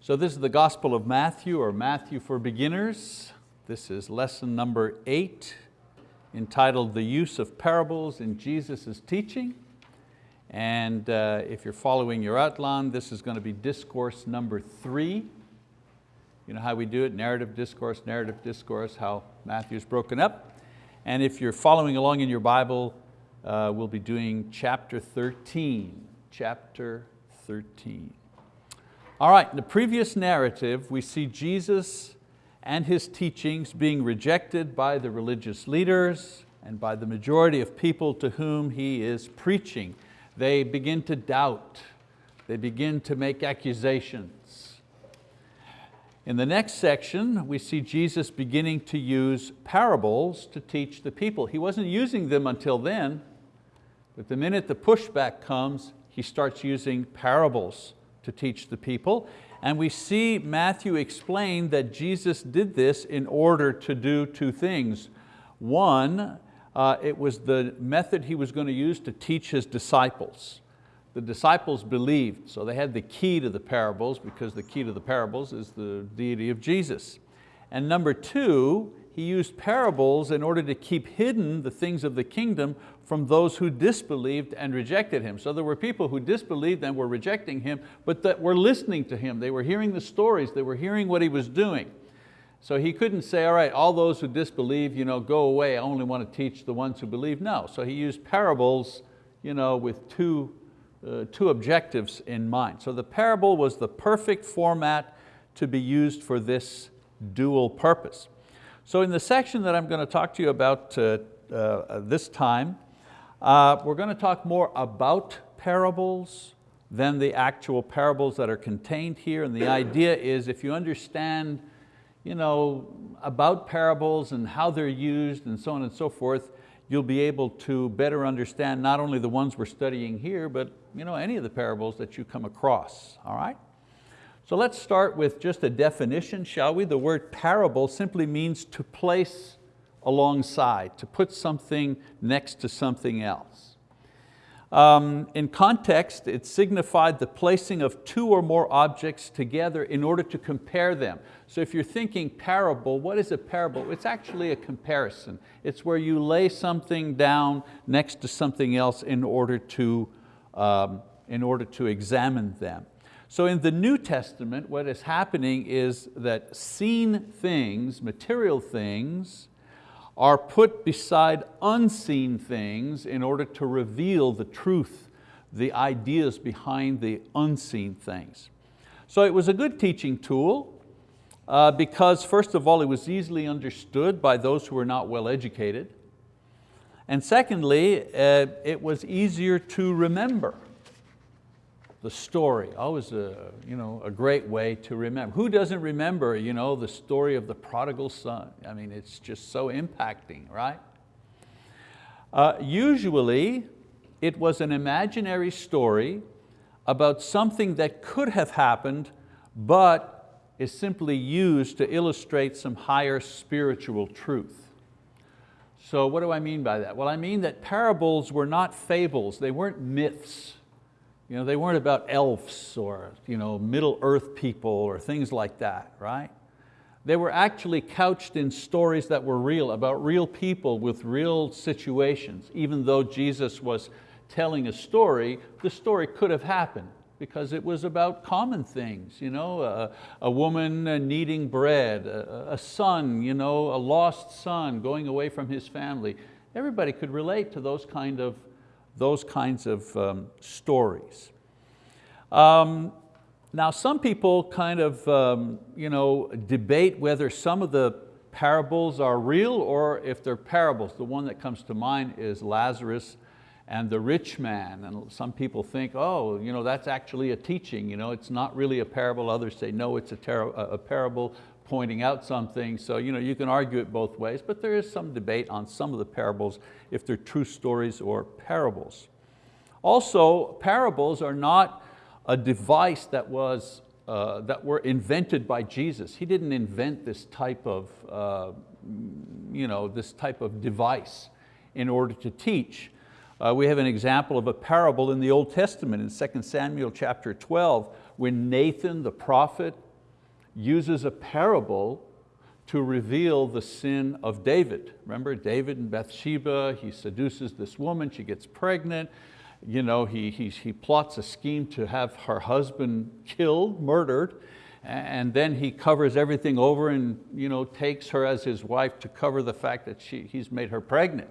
So this is the Gospel of Matthew or Matthew for Beginners. This is lesson number eight entitled The Use of Parables in Jesus' Teaching. And uh, if you're following your outline, this is going to be discourse number three. You know how we do it, narrative discourse, narrative discourse, how Matthew's broken up. And if you're following along in your Bible, uh, we'll be doing chapter 13, chapter 13. All right, in the previous narrative, we see Jesus and His teachings being rejected by the religious leaders and by the majority of people to whom He is preaching. They begin to doubt, they begin to make accusations. In the next section, we see Jesus beginning to use parables to teach the people. He wasn't using them until then, but the minute the pushback comes, he starts using parables to teach the people. And we see Matthew explain that Jesus did this in order to do two things. One, uh, it was the method he was going to use to teach his disciples. The disciples believed, so they had the key to the parables because the key to the parables is the deity of Jesus. And number two, he used parables in order to keep hidden the things of the kingdom from those who disbelieved and rejected Him. So there were people who disbelieved and were rejecting Him, but that were listening to Him. They were hearing the stories, they were hearing what He was doing. So He couldn't say, all right, all those who disbelieve, you know, go away, I only want to teach the ones who believe. No, so He used parables you know, with two, uh, two objectives in mind. So the parable was the perfect format to be used for this dual purpose. So in the section that I'm going to talk to you about uh, uh, this time, uh, we're going to talk more about parables than the actual parables that are contained here. And the idea is if you understand you know, about parables and how they're used and so on and so forth, you'll be able to better understand not only the ones we're studying here, but you know, any of the parables that you come across, all right? So let's start with just a definition, shall we? The word parable simply means to place alongside, to put something next to something else. Um, in context, it signified the placing of two or more objects together in order to compare them. So if you're thinking parable, what is a parable? It's actually a comparison. It's where you lay something down next to something else in order to, um, in order to examine them. So in the New Testament, what is happening is that seen things, material things, are put beside unseen things in order to reveal the truth, the ideas behind the unseen things. So it was a good teaching tool uh, because first of all, it was easily understood by those who were not well educated. And secondly, uh, it was easier to remember the story, always a, you know, a great way to remember. Who doesn't remember you know, the story of the prodigal son? I mean, it's just so impacting, right? Uh, usually, it was an imaginary story about something that could have happened, but is simply used to illustrate some higher spiritual truth. So what do I mean by that? Well, I mean that parables were not fables, they weren't myths. You know, they weren't about elves or you know, Middle Earth people or things like that, right? They were actually couched in stories that were real, about real people with real situations. Even though Jesus was telling a story, the story could have happened because it was about common things. You know, a, a woman uh, needing bread, a, a son, you know, a lost son going away from his family. Everybody could relate to those kind of those kinds of um, stories. Um, now some people kind of um, you know, debate whether some of the parables are real or if they're parables. The one that comes to mind is Lazarus and the rich man. And some people think, oh, you know, that's actually a teaching. You know, it's not really a parable. Others say, no, it's a, a parable pointing out something. So you, know, you can argue it both ways, but there is some debate on some of the parables, if they're true stories or parables. Also, parables are not a device that, was, uh, that were invented by Jesus. He didn't invent this type of, uh, you know, this type of device in order to teach. Uh, we have an example of a parable in the Old Testament in 2 Samuel chapter 12 when Nathan the prophet uses a parable to reveal the sin of David. Remember David and Bathsheba, he seduces this woman, she gets pregnant, you know, he, he, he plots a scheme to have her husband killed, murdered, and then he covers everything over and you know, takes her as his wife to cover the fact that she, he's made her pregnant.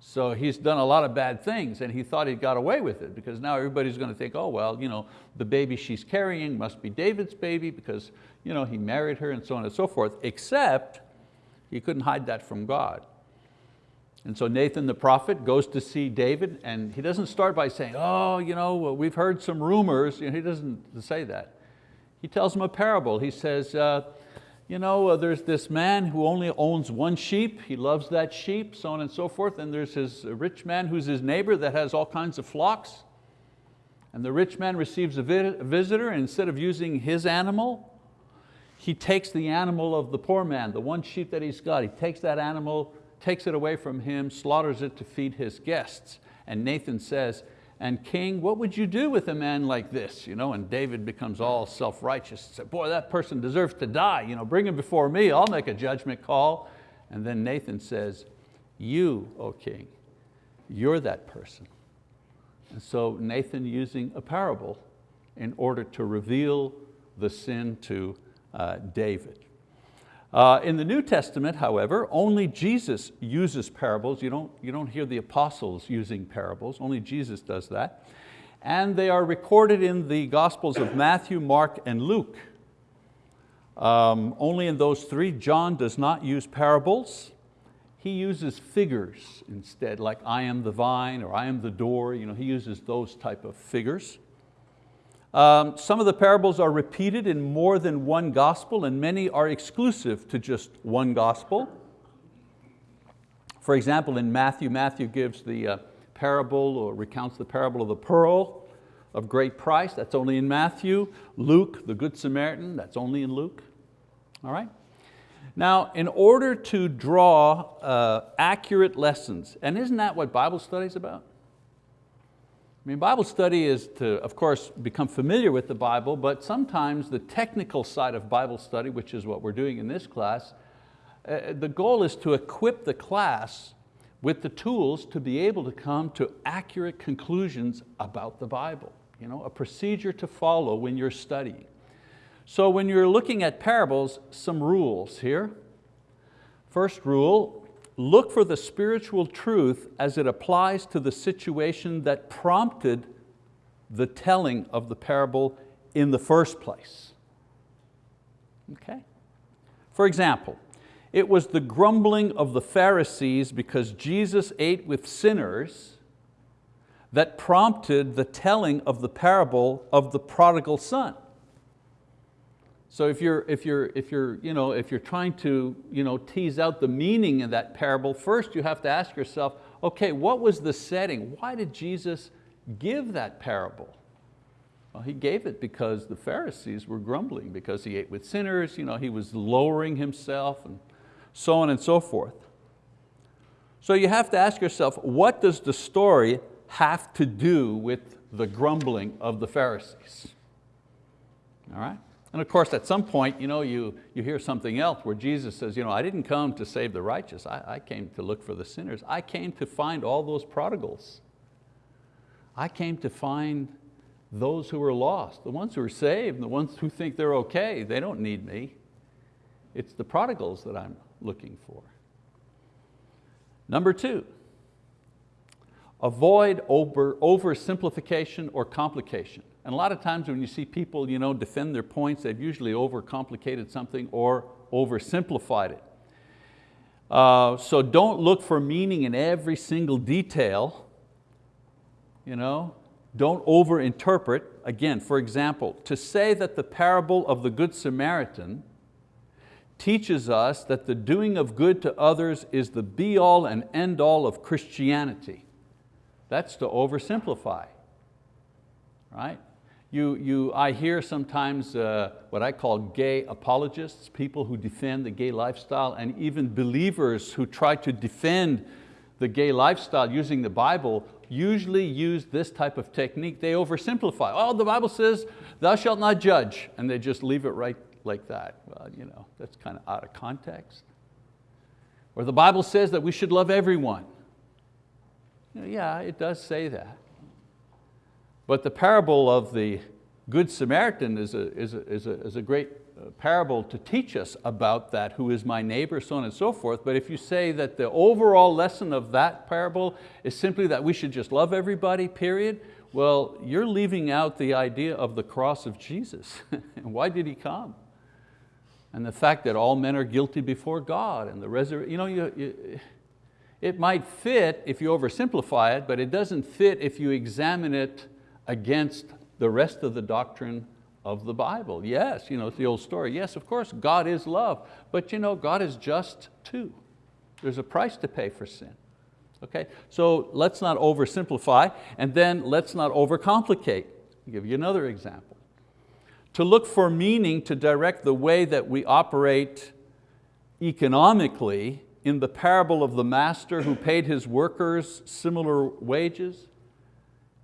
So he's done a lot of bad things and he thought he got away with it because now everybody's going to think, oh well, you know, the baby she's carrying must be David's baby because you know, he married her and so on and so forth, except he couldn't hide that from God. And so Nathan the prophet goes to see David and he doesn't start by saying, oh, you know, we've heard some rumors. You know, he doesn't say that. He tells him a parable. He says, uh, you know, uh, there's this man who only owns one sheep, he loves that sheep, so on and so forth, and there's his rich man who's his neighbor that has all kinds of flocks. And the rich man receives a visitor, and instead of using his animal, he takes the animal of the poor man, the one sheep that he's got, he takes that animal, takes it away from him, slaughters it to feed his guests. And Nathan says, and king, what would you do with a man like this? You know, and David becomes all self-righteous, and said, boy, that person deserves to die. You know, bring him before me, I'll make a judgment call. And then Nathan says, you, O king, you're that person. And so Nathan using a parable in order to reveal the sin to David. Uh, in the New Testament, however, only Jesus uses parables. You don't, you don't hear the apostles using parables, only Jesus does that. And they are recorded in the Gospels of Matthew, Mark, and Luke. Um, only in those three, John does not use parables. He uses figures instead, like I am the vine or I am the door. You know, he uses those type of figures. Um, some of the parables are repeated in more than one gospel and many are exclusive to just one gospel. For example, in Matthew, Matthew gives the uh, parable or recounts the parable of the pearl of great price, that's only in Matthew. Luke, the Good Samaritan, that's only in Luke. All right? Now, in order to draw uh, accurate lessons, and isn't that what Bible study is about? I mean, Bible study is to, of course, become familiar with the Bible, but sometimes the technical side of Bible study, which is what we're doing in this class, uh, the goal is to equip the class with the tools to be able to come to accurate conclusions about the Bible. You know, a procedure to follow when you're studying. So when you're looking at parables, some rules here. First rule, look for the spiritual truth as it applies to the situation that prompted the telling of the parable in the first place. Okay? For example, it was the grumbling of the Pharisees because Jesus ate with sinners that prompted the telling of the parable of the prodigal son. So if you're, if you're, if you're, you know, if you're trying to you know, tease out the meaning of that parable, first you have to ask yourself, okay, what was the setting? Why did Jesus give that parable? Well, he gave it because the Pharisees were grumbling, because he ate with sinners, you know, he was lowering himself and so on and so forth. So you have to ask yourself, what does the story have to do with the grumbling of the Pharisees? All right? And of course, at some point, you, know, you, you hear something else where Jesus says, you know, I didn't come to save the righteous, I, I came to look for the sinners. I came to find all those prodigals. I came to find those who are lost, the ones who are saved, the ones who think they're okay, they don't need me. It's the prodigals that I'm looking for. Number two, avoid over, oversimplification or complication. And a lot of times when you see people you know, defend their points, they've usually overcomplicated something or oversimplified it. Uh, so don't look for meaning in every single detail. You know? Don't overinterpret. Again, for example, to say that the parable of the Good Samaritan teaches us that the doing of good to others is the be all and end all of Christianity. That's to oversimplify, right? You, you, I hear sometimes uh, what I call gay apologists, people who defend the gay lifestyle and even believers who try to defend the gay lifestyle using the Bible usually use this type of technique. They oversimplify. Oh, the Bible says, thou shalt not judge, and they just leave it right, like that. Well, you know, that's kind of out of context. Or the Bible says that we should love everyone. Yeah, it does say that. But the parable of the Good Samaritan is a, is a, is a, is a great uh, parable to teach us about that, who is my neighbor, so on and so forth. But if you say that the overall lesson of that parable is simply that we should just love everybody, period, well, you're leaving out the idea of the cross of Jesus. Why did He come? And the fact that all men are guilty before God and the resurrection, you know, you, you, it might fit if you oversimplify it, but it doesn't fit if you examine it against the rest of the doctrine of the Bible. Yes, you know, it's the old story. Yes, of course, God is love, but you know, God is just too. There's a price to pay for sin. Okay, so let's not oversimplify and then let's not overcomplicate. I'll give you another example. To look for meaning to direct the way that we operate economically in the parable of the master who paid his workers similar wages.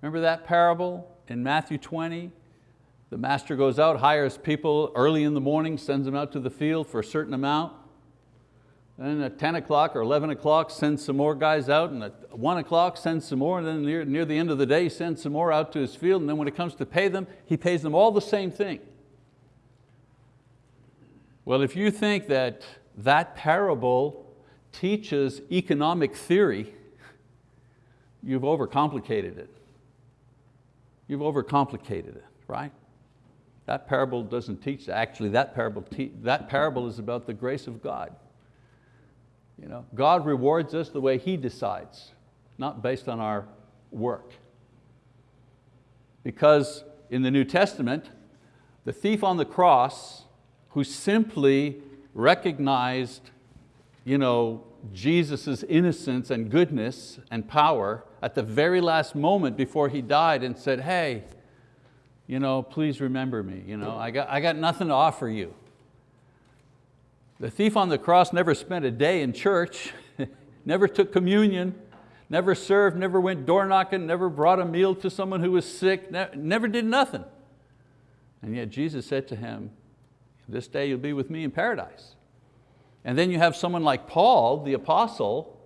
Remember that parable in Matthew 20? The master goes out, hires people early in the morning, sends them out to the field for a certain amount. Then at 10 o'clock or 11 o'clock, sends some more guys out, and at 1 o'clock, sends some more, and then near, near the end of the day, sends some more out to his field, and then when it comes to pay them, he pays them all the same thing. Well, if you think that that parable teaches economic theory, you've overcomplicated it. You've overcomplicated it, right? That parable doesn't teach, actually that parable, that parable is about the grace of God. You know, God rewards us the way He decides, not based on our work. Because in the New Testament, the thief on the cross who simply recognized you know, Jesus' innocence and goodness and power at the very last moment before he died and said, hey, you know, please remember me. You know, I, got, I got nothing to offer you. The thief on the cross never spent a day in church, never took communion, never served, never went door knocking, never brought a meal to someone who was sick, never did nothing. And yet Jesus said to him, this day you'll be with me in paradise. And then you have someone like Paul, the apostle,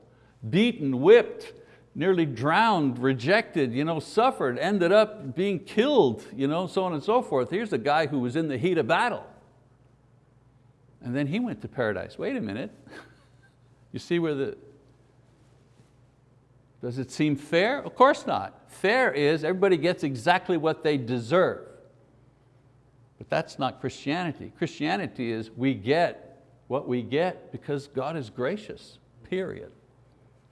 beaten, whipped, nearly drowned, rejected, you know, suffered, ended up being killed, you know, so on and so forth. Here's a guy who was in the heat of battle. And then he went to paradise. Wait a minute. You see where the, does it seem fair? Of course not. Fair is everybody gets exactly what they deserve. But that's not Christianity. Christianity is we get what we get because God is gracious, period.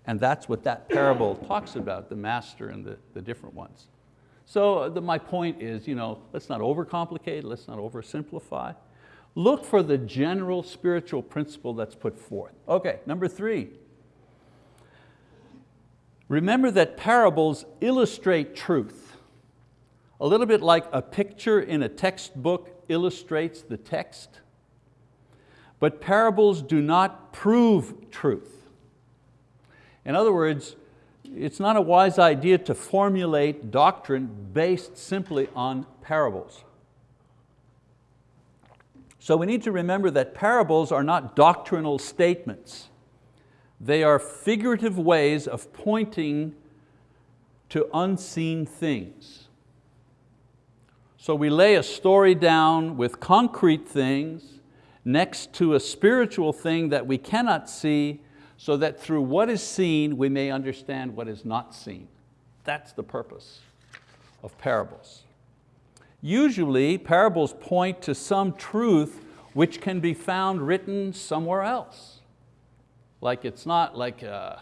And that's what that parable talks about, the master and the, the different ones. So uh, the, my point is, you know, let's not overcomplicate, let's not oversimplify. Look for the general spiritual principle that's put forth. Okay, number three. Remember that parables illustrate truth. A little bit like a picture in a textbook illustrates the text. But parables do not prove truth. In other words, it's not a wise idea to formulate doctrine based simply on parables. So we need to remember that parables are not doctrinal statements. They are figurative ways of pointing to unseen things. So we lay a story down with concrete things next to a spiritual thing that we cannot see so that through what is seen we may understand what is not seen. That's the purpose of parables. Usually parables point to some truth which can be found written somewhere else. Like it's not like, a,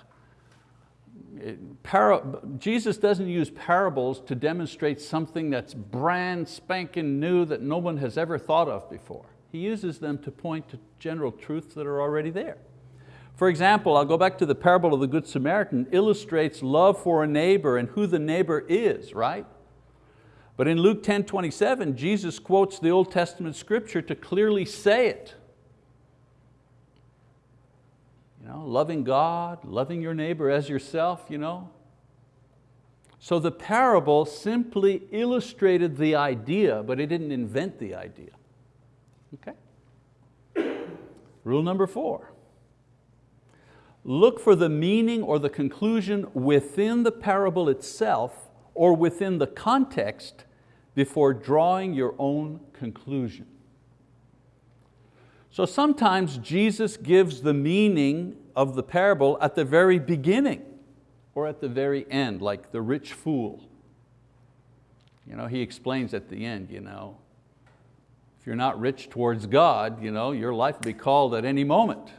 it, para, Jesus doesn't use parables to demonstrate something that's brand spanking new that no one has ever thought of before. He uses them to point to general truths that are already there. For example, I'll go back to the parable of the Good Samaritan, illustrates love for a neighbor and who the neighbor is, right? But in Luke 10, 27, Jesus quotes the Old Testament scripture to clearly say it. You know, loving God, loving your neighbor as yourself. You know? So the parable simply illustrated the idea, but it didn't invent the idea. Okay? Rule number four. Look for the meaning or the conclusion within the parable itself or within the context before drawing your own conclusion. So sometimes Jesus gives the meaning of the parable at the very beginning or at the very end, like the rich fool. You know, he explains at the end, you know, if you're not rich towards God, you know, your life will be called at any moment.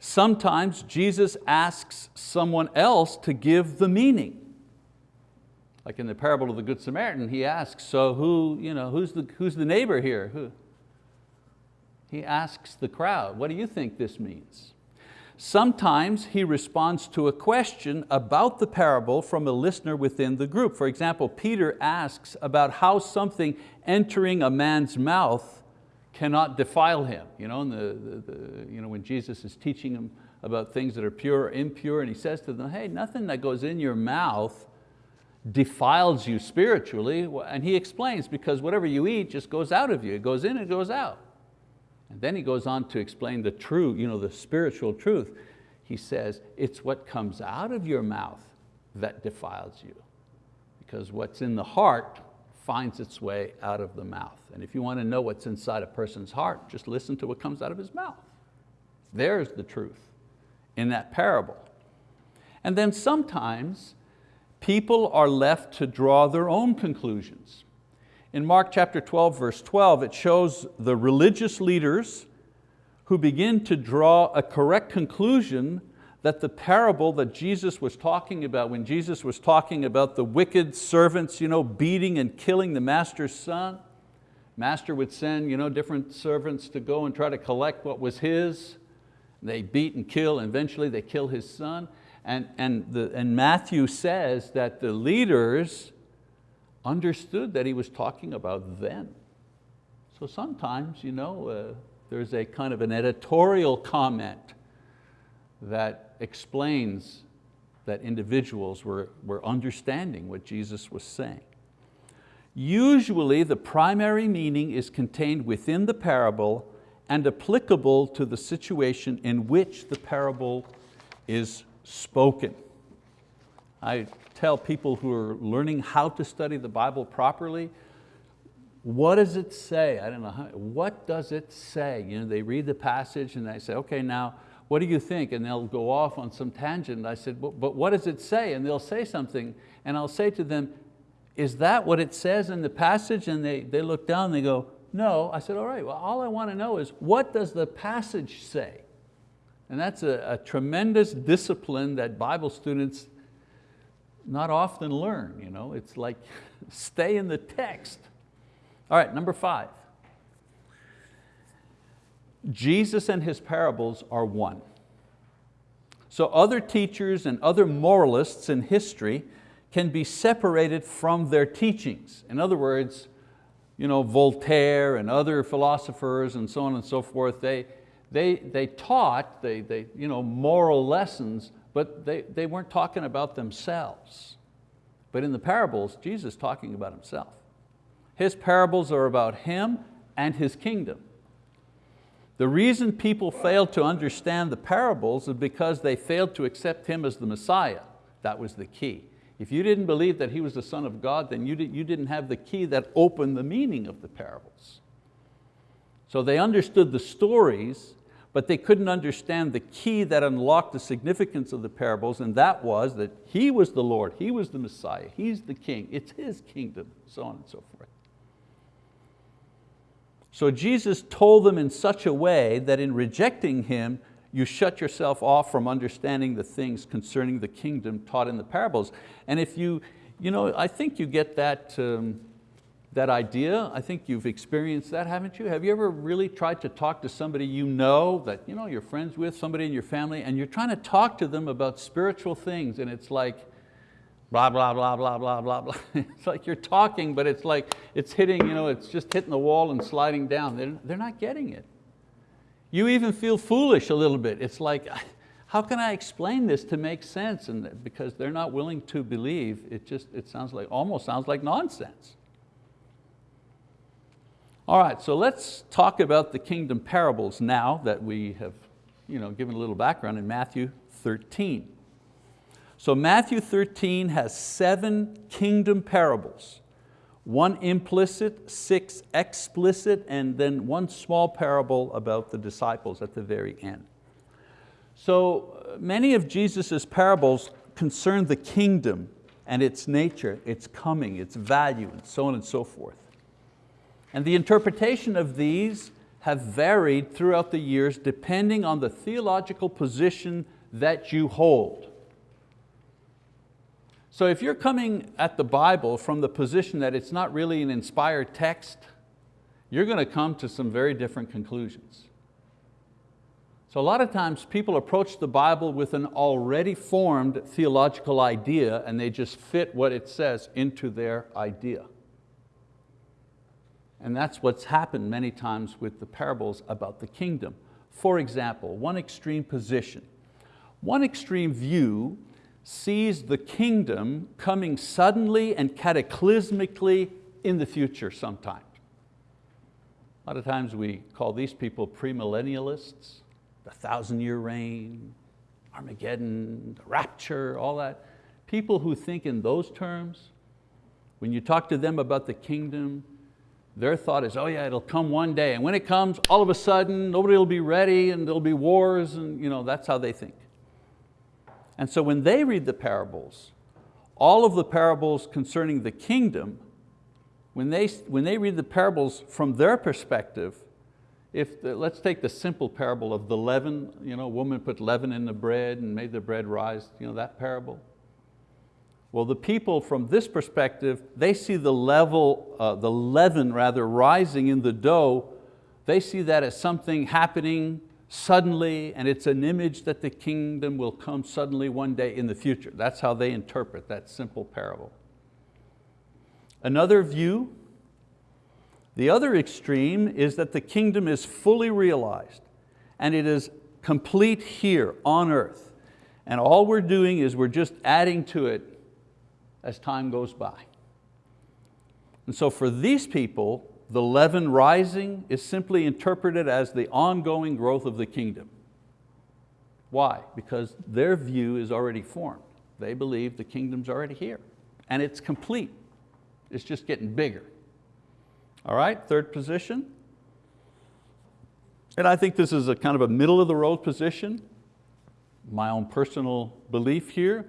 Sometimes Jesus asks someone else to give the meaning. Like in the parable of the Good Samaritan, he asks, so who, you know, who's, the, who's the neighbor here? Who? He asks the crowd, what do you think this means? Sometimes he responds to a question about the parable from a listener within the group. For example, Peter asks about how something entering a man's mouth cannot defile him. You know, the, the, the, you know, when Jesus is teaching him about things that are pure or impure, and he says to them, hey, nothing that goes in your mouth defiles you spiritually. And he explains, because whatever you eat just goes out of you. It goes in, it goes out. And then he goes on to explain the true, you know, the spiritual truth. He says, it's what comes out of your mouth that defiles you. Because what's in the heart finds its way out of the mouth. And if you want to know what's inside a person's heart, just listen to what comes out of his mouth. There's the truth in that parable. And then sometimes people are left to draw their own conclusions. In Mark chapter 12, verse 12, it shows the religious leaders who begin to draw a correct conclusion that the parable that Jesus was talking about, when Jesus was talking about the wicked servants you know, beating and killing the master's son, master would send you know, different servants to go and try to collect what was his. They beat and kill, and eventually they kill his son. And, and, the, and Matthew says that the leaders understood that he was talking about them. So sometimes you know, uh, there's a kind of an editorial comment that explains that individuals were, were understanding what Jesus was saying. Usually the primary meaning is contained within the parable and applicable to the situation in which the parable is spoken. I tell people who are learning how to study the Bible properly, what does it say? I don't know, how, what does it say? You know, they read the passage and they say, okay, now, what do you think? And they'll go off on some tangent. I said, but, what does it say? And they'll say something, and I'll say to them, is that what it says in the passage? And they, they look down and they go, no. I said, all right, well, all I want to know is what does the passage say? And that's a, a tremendous discipline that Bible students not often learn. You know? It's like stay in the text. All right, number five. Jesus and His parables are one. So other teachers and other moralists in history can be separated from their teachings. In other words, you know, Voltaire and other philosophers and so on and so forth, they, they, they taught they, they, you know, moral lessons but they, they weren't talking about themselves. But in the parables, Jesus is talking about Himself. His parables are about Him and His kingdom. The reason people failed to understand the parables is because they failed to accept Him as the Messiah. That was the key. If you didn't believe that He was the Son of God, then you, did, you didn't have the key that opened the meaning of the parables. So they understood the stories, but they couldn't understand the key that unlocked the significance of the parables, and that was that He was the Lord, He was the Messiah, He's the King, it's His kingdom, so on and so forth. So Jesus told them in such a way that in rejecting Him, you shut yourself off from understanding the things concerning the kingdom taught in the parables. And if you, you know, I think you get that, um, that idea. I think you've experienced that, haven't you? Have you ever really tried to talk to somebody you know, that you know, you're friends with, somebody in your family, and you're trying to talk to them about spiritual things, and it's like, blah, blah, blah, blah, blah, blah, blah. It's like you're talking, but it's like, it's hitting, you know, it's just hitting the wall and sliding down. They're, they're not getting it. You even feel foolish a little bit. It's like, how can I explain this to make sense? And because they're not willing to believe, it just, it sounds like, almost sounds like nonsense. All right, so let's talk about the kingdom parables now that we have you know, given a little background in Matthew 13. So Matthew 13 has seven kingdom parables, one implicit, six explicit, and then one small parable about the disciples at the very end. So uh, many of Jesus' parables concern the kingdom and its nature, its coming, its value, and so on and so forth. And the interpretation of these have varied throughout the years depending on the theological position that you hold. So if you're coming at the Bible from the position that it's not really an inspired text, you're going to come to some very different conclusions. So a lot of times people approach the Bible with an already formed theological idea and they just fit what it says into their idea. And that's what's happened many times with the parables about the kingdom. For example, one extreme position. One extreme view sees the kingdom coming suddenly and cataclysmically in the future sometime. A lot of times we call these people premillennialists, the thousand year reign, Armageddon, the rapture, all that. People who think in those terms, when you talk to them about the kingdom, their thought is, oh yeah, it'll come one day. And when it comes, all of a sudden, nobody will be ready and there'll be wars and you know, that's how they think. And so when they read the parables, all of the parables concerning the kingdom, when they, when they read the parables from their perspective, if the, let's take the simple parable of the leaven, you know, a woman put leaven in the bread and made the bread rise, you know, that parable. Well, the people from this perspective, they see the level, uh, the leaven rather, rising in the dough. They see that as something happening suddenly and it's an image that the kingdom will come suddenly one day in the future. That's how they interpret that simple parable. Another view, the other extreme is that the kingdom is fully realized and it is complete here on earth. And all we're doing is we're just adding to it as time goes by. And so for these people, the leaven rising is simply interpreted as the ongoing growth of the kingdom. Why? Because their view is already formed. They believe the kingdom's already here and it's complete. It's just getting bigger. All right, third position. And I think this is a kind of a middle of the road position. My own personal belief here.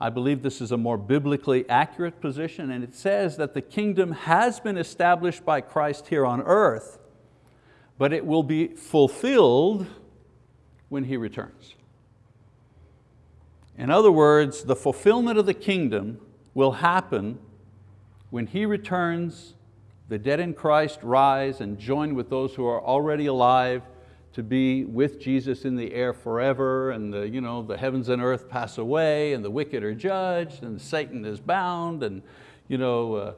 I believe this is a more biblically accurate position and it says that the kingdom has been established by Christ here on earth, but it will be fulfilled when He returns. In other words, the fulfillment of the kingdom will happen when He returns, the dead in Christ rise and join with those who are already alive to be with Jesus in the air forever and the, you know, the heavens and earth pass away and the wicked are judged and Satan is bound and you know, uh,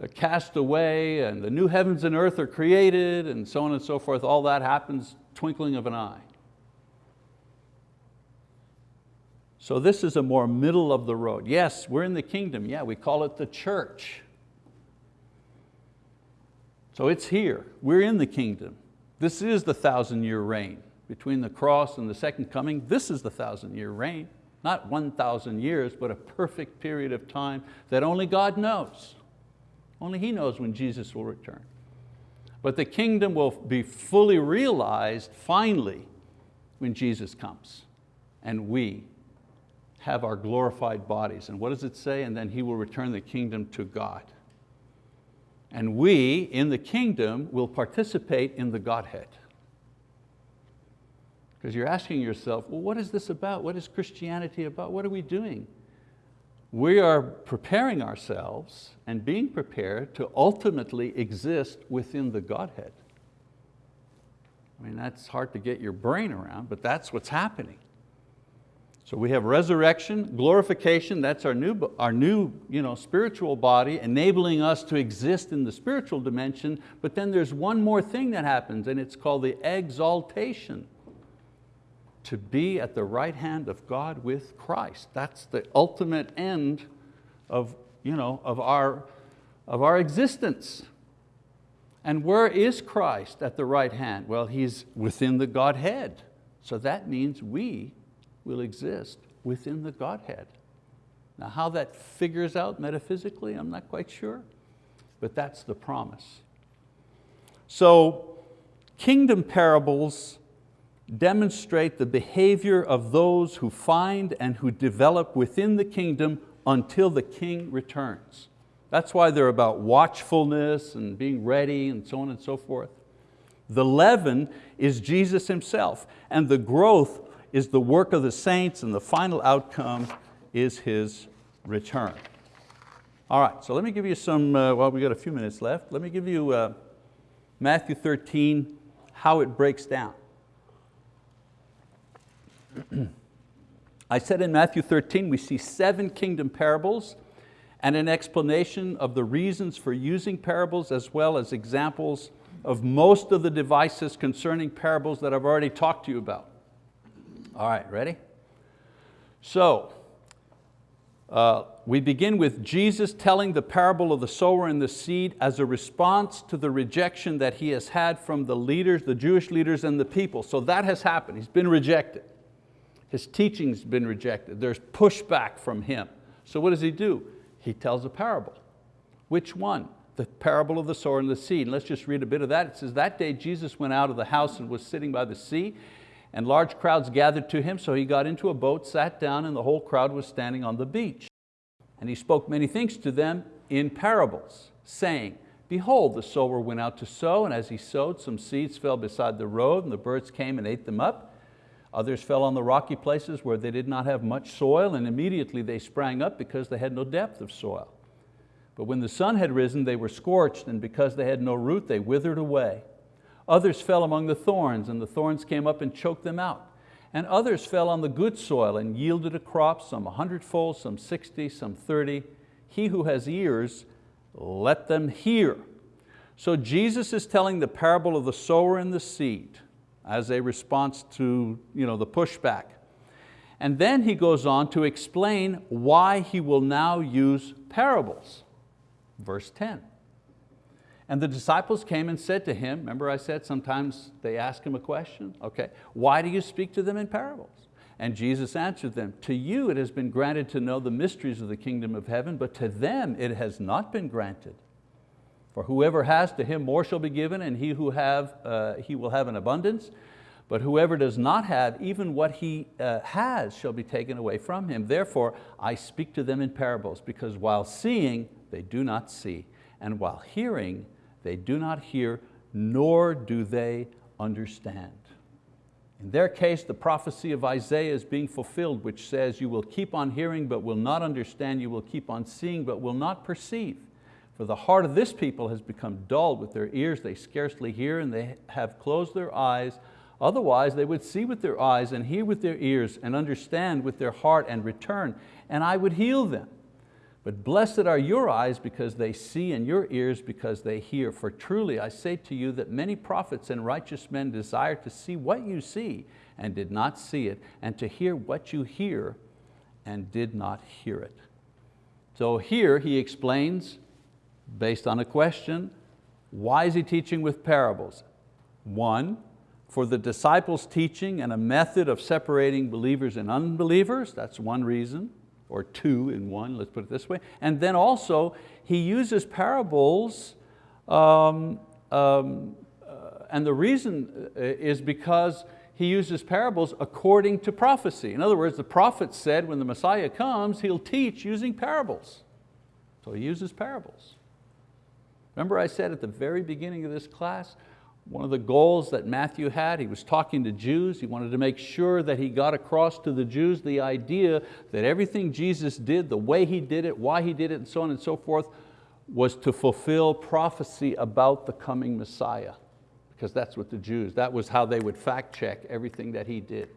uh, cast away and the new heavens and earth are created and so on and so forth. All that happens twinkling of an eye. So this is a more middle of the road. Yes, we're in the kingdom. Yeah, we call it the church. So it's here, we're in the kingdom. This is the thousand year reign. Between the cross and the second coming, this is the thousand year reign. Not 1,000 years, but a perfect period of time that only God knows. Only He knows when Jesus will return. But the kingdom will be fully realized finally when Jesus comes and we have our glorified bodies. And what does it say? And then He will return the kingdom to God. And we, in the kingdom, will participate in the Godhead. Because you're asking yourself, well, what is this about? What is Christianity about? What are we doing? We are preparing ourselves and being prepared to ultimately exist within the Godhead. I mean, that's hard to get your brain around, but that's what's happening. So we have resurrection, glorification, that's our new, our new you know, spiritual body, enabling us to exist in the spiritual dimension, but then there's one more thing that happens and it's called the exaltation. To be at the right hand of God with Christ. That's the ultimate end of, you know, of, our, of our existence. And where is Christ at the right hand? Well, He's within the Godhead. So that means we will exist within the Godhead. Now how that figures out metaphysically, I'm not quite sure, but that's the promise. So kingdom parables demonstrate the behavior of those who find and who develop within the kingdom until the king returns. That's why they're about watchfulness and being ready and so on and so forth. The leaven is Jesus Himself and the growth is the work of the saints and the final outcome is His return. All right, so let me give you some, uh, well we got a few minutes left, let me give you uh, Matthew 13, how it breaks down. I said in Matthew 13 we see seven kingdom parables and an explanation of the reasons for using parables as well as examples of most of the devices concerning parables that I've already talked to you about. All right, ready? So, uh, we begin with Jesus telling the parable of the sower and the seed as a response to the rejection that he has had from the leaders, the Jewish leaders and the people. So that has happened, he's been rejected. His teaching's been rejected. There's pushback from him. So what does he do? He tells a parable. Which one? The parable of the sower and the seed. And let's just read a bit of that. It says, that day Jesus went out of the house and was sitting by the sea and large crowds gathered to him, so he got into a boat, sat down, and the whole crowd was standing on the beach. And he spoke many things to them in parables, saying, Behold, the sower went out to sow, and as he sowed, some seeds fell beside the road, and the birds came and ate them up. Others fell on the rocky places where they did not have much soil and immediately they sprang up because they had no depth of soil. But when the sun had risen, they were scorched and because they had no root, they withered away. Others fell among the thorns and the thorns came up and choked them out. And others fell on the good soil and yielded a crop, some a hundredfold, some 60, some 30. He who has ears, let them hear. So Jesus is telling the parable of the sower and the seed as a response to you know, the pushback. And then he goes on to explain why he will now use parables. Verse 10. And the disciples came and said to him, remember I said sometimes they ask him a question? Okay, why do you speak to them in parables? And Jesus answered them, to you it has been granted to know the mysteries of the kingdom of heaven, but to them it has not been granted. For whoever has, to him more shall be given, and he who have, uh, he will have an abundance. But whoever does not have, even what he uh, has shall be taken away from him. Therefore, I speak to them in parables, because while seeing, they do not see, and while hearing, they do not hear, nor do they understand. In their case, the prophecy of Isaiah is being fulfilled, which says, you will keep on hearing, but will not understand, you will keep on seeing, but will not perceive. For the heart of this people has become dull with their ears, they scarcely hear, and they have closed their eyes. Otherwise, they would see with their eyes and hear with their ears and understand with their heart and return, and I would heal them. But blessed are your eyes because they see and your ears because they hear. For truly I say to you that many prophets and righteous men desire to see what you see and did not see it, and to hear what you hear and did not hear it. So here he explains based on a question, why is he teaching with parables? One, for the disciples' teaching and a method of separating believers and unbelievers, that's one reason, or two in one, let's put it this way. And then also, he uses parables, um, um, uh, and the reason uh, is because he uses parables according to prophecy. In other words, the prophet said when the Messiah comes, he'll teach using parables. So he uses parables. Remember I said at the very beginning of this class, one of the goals that Matthew had, he was talking to Jews, he wanted to make sure that he got across to the Jews the idea that everything Jesus did, the way He did it, why He did it, and so on and so forth, was to fulfill prophecy about the coming Messiah. Because that's what the Jews, that was how they would fact check everything that He did.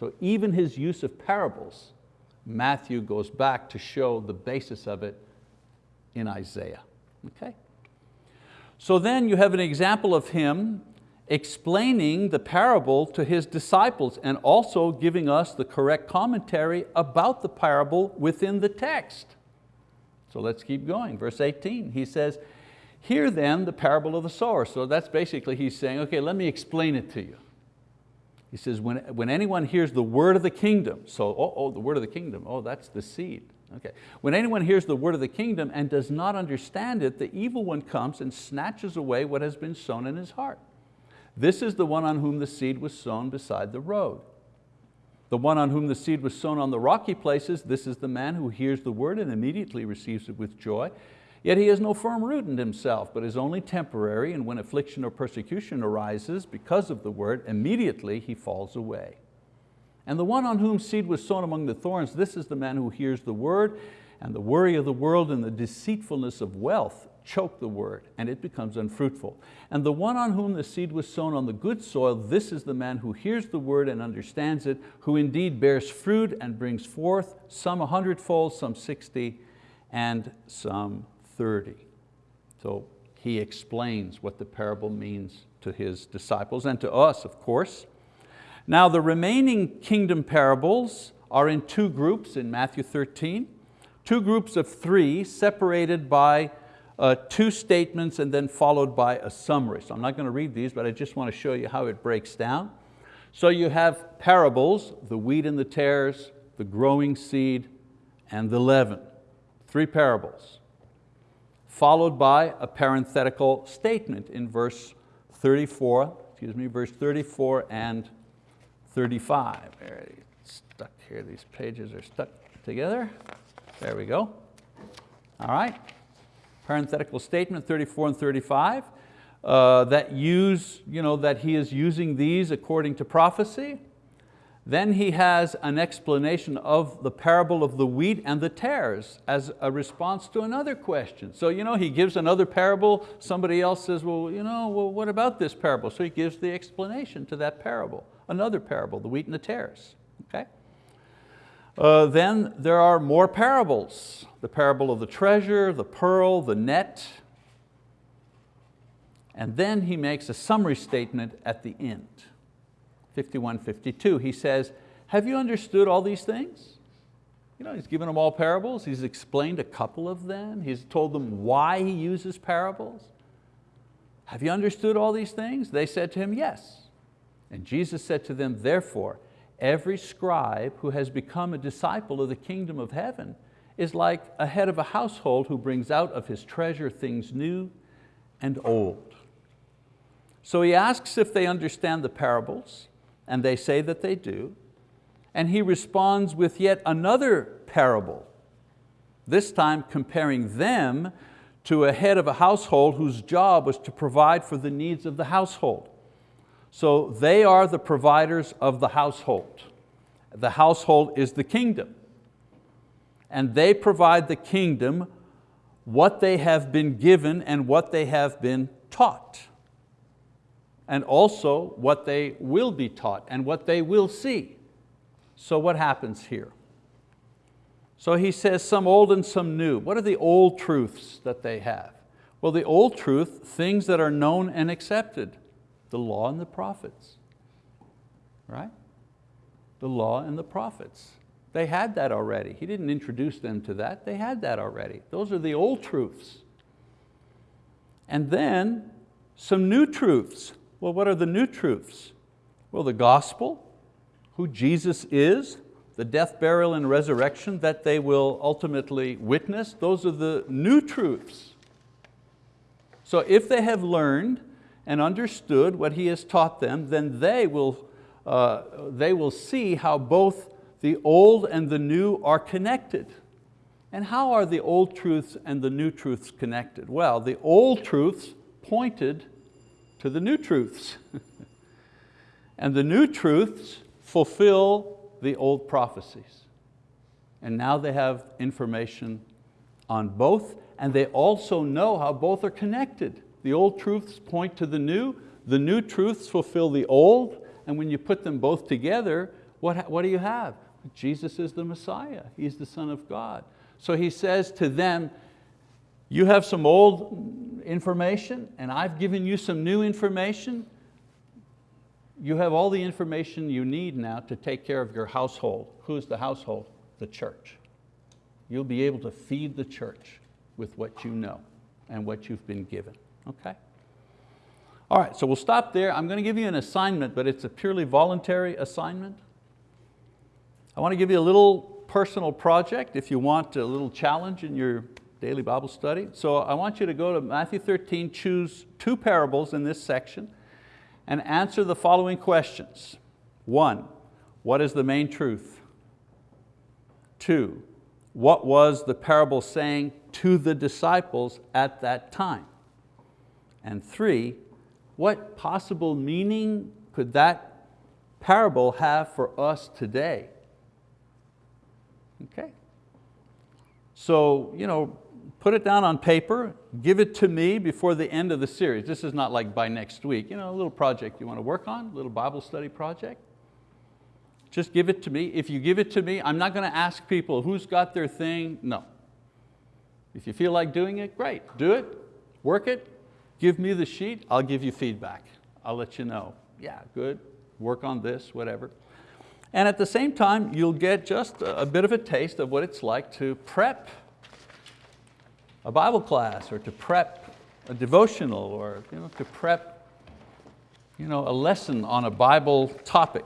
So even His use of parables, Matthew goes back to show the basis of it in Isaiah. Okay? So then you have an example of him explaining the parable to his disciples and also giving us the correct commentary about the parable within the text. So let's keep going, verse 18, he says, Hear then the parable of the sower. So that's basically he's saying, okay, let me explain it to you. He says, when, when anyone hears the word of the kingdom, so, oh, oh, the word of the kingdom, oh, that's the seed. Okay. When anyone hears the word of the kingdom and does not understand it, the evil one comes and snatches away what has been sown in his heart. This is the one on whom the seed was sown beside the road. The one on whom the seed was sown on the rocky places, this is the man who hears the word and immediately receives it with joy. Yet he has no firm root in himself, but is only temporary, and when affliction or persecution arises because of the word, immediately he falls away. And the one on whom seed was sown among the thorns, this is the man who hears the word, and the worry of the world and the deceitfulness of wealth choke the word, and it becomes unfruitful. And the one on whom the seed was sown on the good soil, this is the man who hears the word and understands it, who indeed bears fruit and brings forth some a hundredfold, some 60, and some 30. So he explains what the parable means to his disciples and to us, of course. Now the remaining kingdom parables are in two groups in Matthew 13, two groups of three separated by uh, two statements and then followed by a summary. So I'm not going to read these, but I just want to show you how it breaks down. So you have parables, the wheat and the tares, the growing seed, and the leaven. Three parables followed by a parenthetical statement in verse 34, excuse me, verse 34 and 35. There, stuck here, these pages are stuck together. There we go. All right, parenthetical statement 34 and 35, uh, that use, you know, that he is using these according to prophecy. Then he has an explanation of the parable of the wheat and the tares as a response to another question. So you know, he gives another parable, somebody else says, well, you know, well, what about this parable? So he gives the explanation to that parable, another parable, the wheat and the tares. Okay? Uh, then there are more parables. The parable of the treasure, the pearl, the net. And then he makes a summary statement at the end. 51, 52, he says, have you understood all these things? You know, he's given them all parables, he's explained a couple of them, he's told them why he uses parables. Have you understood all these things? They said to him, yes. And Jesus said to them, therefore, every scribe who has become a disciple of the kingdom of heaven is like a head of a household who brings out of his treasure things new and old. So he asks if they understand the parables, and they say that they do. And he responds with yet another parable, this time comparing them to a head of a household whose job was to provide for the needs of the household. So they are the providers of the household. The household is the kingdom. And they provide the kingdom what they have been given and what they have been taught and also what they will be taught and what they will see. So what happens here? So he says some old and some new. What are the old truths that they have? Well, the old truth, things that are known and accepted, the law and the prophets, right? The law and the prophets. They had that already. He didn't introduce them to that, they had that already. Those are the old truths. And then some new truths. Well, what are the new truths? Well, the gospel, who Jesus is, the death, burial, and resurrection that they will ultimately witness, those are the new truths. So if they have learned and understood what He has taught them, then they will, uh, they will see how both the old and the new are connected. And how are the old truths and the new truths connected? Well, the old truths pointed to the new truths. and the new truths fulfill the old prophecies. And now they have information on both and they also know how both are connected. The old truths point to the new, the new truths fulfill the old, and when you put them both together, what, what do you have? Jesus is the Messiah, He's the Son of God. So he says to them, you have some old information and I've given you some new information. You have all the information you need now to take care of your household. Who's the household? The church. You'll be able to feed the church with what you know. and what you've been given, okay? All right, so we'll stop there. I'm going to give you an assignment, but it's a purely voluntary assignment. I want to give you a little personal project if you want a little challenge in your daily Bible study. So I want you to go to Matthew 13, choose two parables in this section and answer the following questions. One, what is the main truth? Two, what was the parable saying to the disciples at that time? And three, what possible meaning could that parable have for us today? Okay. So, you know, put it down on paper, give it to me before the end of the series. This is not like by next week, you know, a little project you want to work on, a little Bible study project. Just give it to me. If you give it to me, I'm not going to ask people who's got their thing, no. If you feel like doing it, great, do it, work it, give me the sheet, I'll give you feedback. I'll let you know, yeah, good, work on this, whatever. And at the same time, you'll get just a bit of a taste of what it's like to prep a Bible class or to prep a devotional or you know, to prep you know, a lesson on a Bible topic.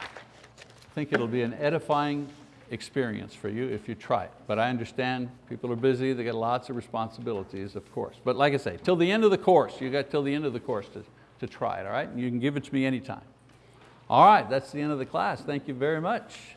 I think it'll be an edifying experience for you if you try it. But I understand people are busy, they got lots of responsibilities, of course. But like I say, till the end of the course, you got till the end of the course to, to try it, all right? You can give it to me anytime. All right, that's the end of the class. Thank you very much.